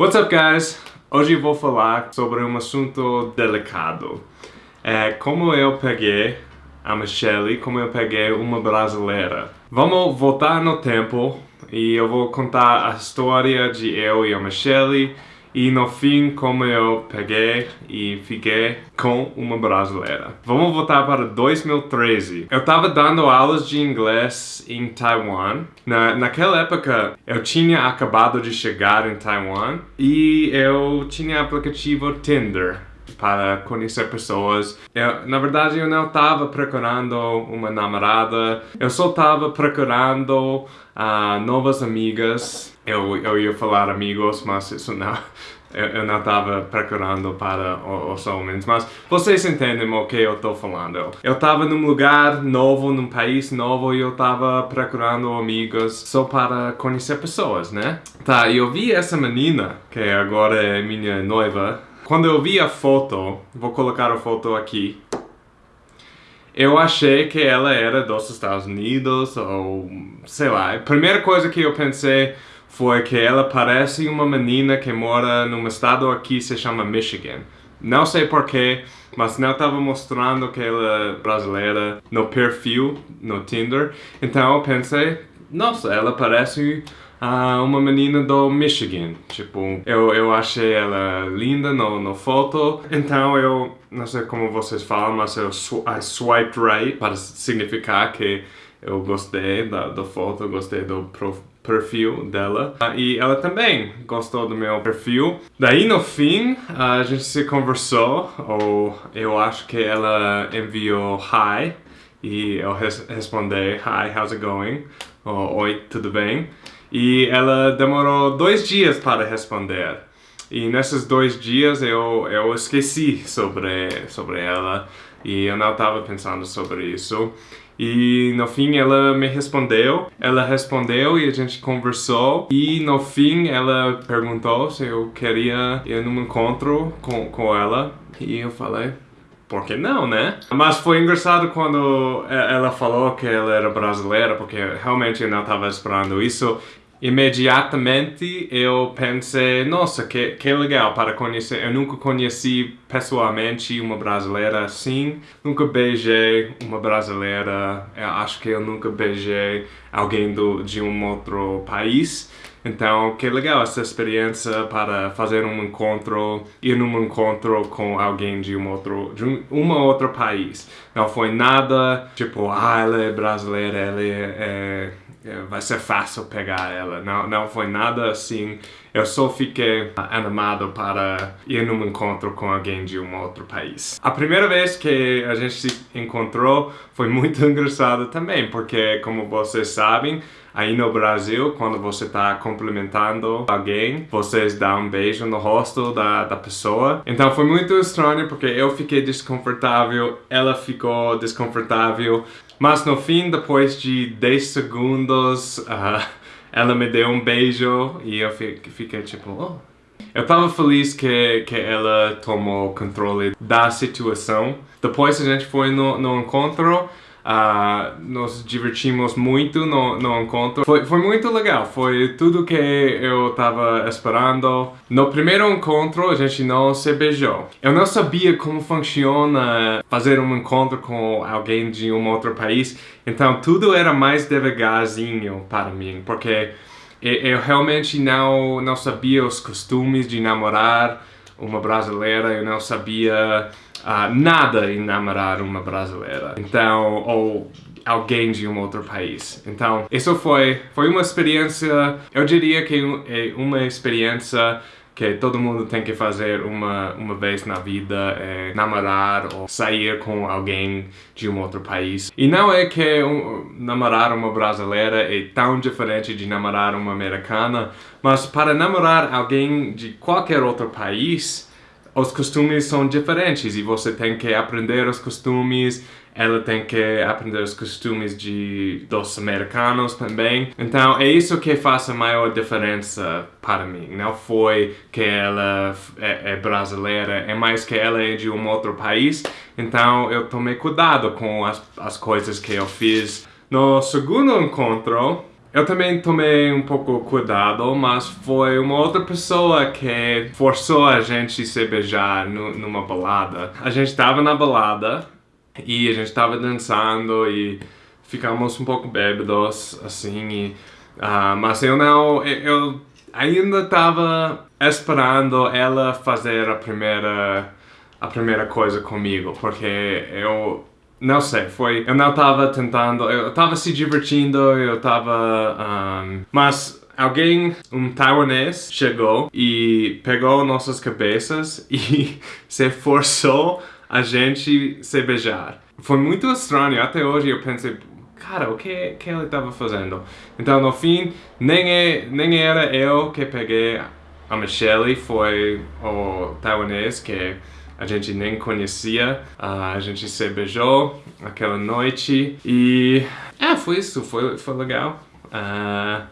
What's up guys? Hoje vou falar sobre um assunto delicado. É como eu peguei a Michelle, como eu peguei uma brasileira. Vamos voltar no tempo e eu vou contar a história de eu e a Michelle e no fim, como eu peguei e fiquei com uma brasileira. Vamos voltar para 2013. Eu estava dando aulas de inglês em Taiwan. Na, naquela época, eu tinha acabado de chegar em Taiwan e eu tinha aplicativo Tinder para conhecer pessoas. Eu, na verdade, eu não estava procurando uma namorada, eu só estava procurando uh, novas amigas. Eu, eu ia falar amigos, mas isso não... Eu, eu não estava procurando para os homens, mas vocês entendem o que eu estou falando. Eu estava num lugar novo, num país novo e eu estava procurando amigos só para conhecer pessoas, né? Tá, eu vi essa menina, que agora é minha noiva. Quando eu vi a foto, vou colocar a foto aqui, eu achei que ela era dos Estados Unidos ou sei lá. A primeira coisa que eu pensei foi que ela parece uma menina que mora num estado aqui que se chama Michigan. Não sei porquê, mas não estava mostrando que ela é brasileira no perfil, no Tinder. Então eu pensei, nossa, ela parece uh, uma menina do Michigan. Tipo, eu, eu achei ela linda no, no foto. Então eu, não sei como vocês falam, mas eu I swiped right para significar que eu gostei da, da foto, gostei do perfil dela. Uh, e ela também gostou do meu perfil. Daí no fim, a gente se conversou, ou eu acho que ela enviou hi. E eu res respondi, hi, how's it going? Ou, Oi, tudo bem? E ela demorou dois dias para responder. E nesses dois dias eu, eu esqueci sobre, sobre ela e eu não estava pensando sobre isso. E no fim ela me respondeu, ela respondeu e a gente conversou e no fim ela perguntou se eu queria ir num encontro com, com ela e eu falei, por que não, né? Mas foi engraçado quando ela falou que ela era brasileira, porque realmente eu não estava esperando isso imediatamente eu pensei, nossa, que, que legal para conhecer. Eu nunca conheci pessoalmente uma brasileira assim, nunca beijei uma brasileira, eu acho que eu nunca beijei alguém do, de um outro país. Então, que legal essa experiência para fazer um encontro, ir num encontro com alguém de um outro, de um uma outro país. Não foi nada tipo, ah, ela é brasileira, ela é, é é, vai ser fácil pegar ela. Não, não foi nada assim. Eu só fiquei animado para ir num encontro com alguém de um outro país. A primeira vez que a gente se encontrou foi muito engraçado também, porque como vocês sabem, aí no Brasil, quando você está cumprimentando alguém, vocês dão um beijo no rosto da, da pessoa. Então foi muito estranho porque eu fiquei desconfortável, ela ficou desconfortável. Mas no fim, depois de 10 segundos, uh, ela me deu um beijo e eu fiquei tipo, oh. Eu tava feliz que, que ela tomou controle da situação. Depois a gente foi no, no encontro Uh, nos divertimos muito no, no encontro. Foi, foi muito legal, foi tudo que eu estava esperando. No primeiro encontro a gente não se beijou. Eu não sabia como funciona fazer um encontro com alguém de um outro país, então tudo era mais devagarzinho para mim, porque eu realmente não, não sabia os costumes de namorar uma brasileira, eu não sabia uh, nada em namorar uma brasileira. Então, ou alguém de um outro país. Então, isso foi, foi uma experiência, eu diria que é uma experiência que todo mundo tem que fazer uma, uma vez na vida, é namorar ou sair com alguém de um outro país. E não é que um, namorar uma brasileira é tão diferente de namorar uma americana, mas para namorar alguém de qualquer outro país, os costumes são diferentes e você tem que aprender os costumes, ela tem que aprender os costumes de, dos americanos também. Então é isso que faz a maior diferença para mim. Não foi que ela é, é brasileira, é mais que ela é de um outro país. Então eu tomei cuidado com as, as coisas que eu fiz. No segundo encontro, eu também tomei um pouco cuidado, mas foi uma outra pessoa que forçou a gente se beijar numa balada. A gente estava na balada e a gente estava dançando e ficamos um pouco bêbados, assim, e, uh, mas eu não, eu ainda estava esperando ela fazer a primeira, a primeira coisa comigo, porque eu não sei, foi... Eu não tava tentando... Eu tava se divertindo, eu tava... Um, mas alguém, um taiwanês, chegou e pegou nossas cabeças e se forçou a gente se beijar. Foi muito estranho, até hoje eu pensei, cara, o que, que ele estava fazendo? Então, no fim, nem, é, nem era eu que peguei a Michelle, foi o taiwanês que a gente nem conhecia, uh, a gente se beijou aquela noite e é, foi isso, foi, foi legal. Uh,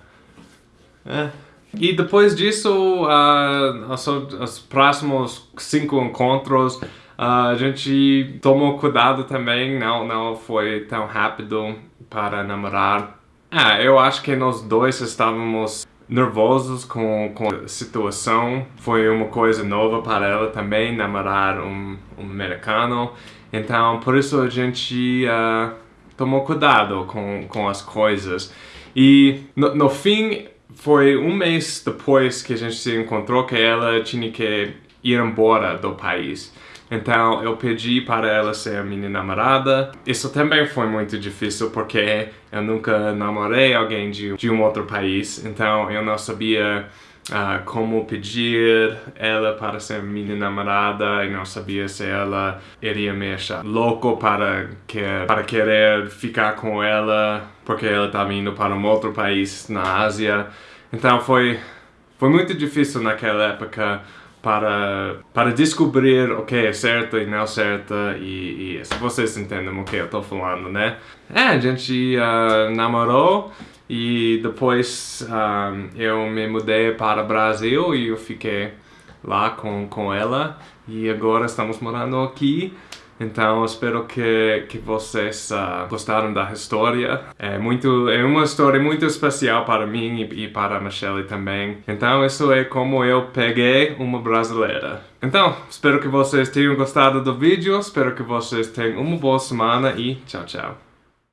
é. E depois disso, uh, os, os próximos cinco encontros, a gente tomou cuidado também, não, não foi tão rápido para namorar. Ah, eu acho que nós dois estávamos nervosos com, com a situação. Foi uma coisa nova para ela também, namorar um, um americano. Então, por isso a gente uh, tomou cuidado com, com as coisas. E no, no fim, foi um mês depois que a gente se encontrou que ela tinha que ir embora do país. Então eu pedi para ela ser minha namorada. Isso também foi muito difícil porque eu nunca namorei alguém de, de um outro país. Então eu não sabia uh, como pedir ela para ser minha namorada e não sabia se ela iria me achar louco para, que, para querer ficar com ela porque ela estava indo para um outro país na Ásia. Então foi, foi muito difícil naquela época para, para descobrir o que é certo e não certo e, e se vocês entendem o que eu estou falando, né? É, a gente uh, namorou e depois uh, eu me mudei para o Brasil e eu fiquei lá com, com ela e agora estamos morando aqui então espero que, que vocês uh, gostaram da história. É, muito, é uma história muito especial para mim e, e para a Michelle também. Então isso é como eu peguei uma brasileira. Então, espero que vocês tenham gostado do vídeo, espero que vocês tenham uma boa semana e tchau, tchau.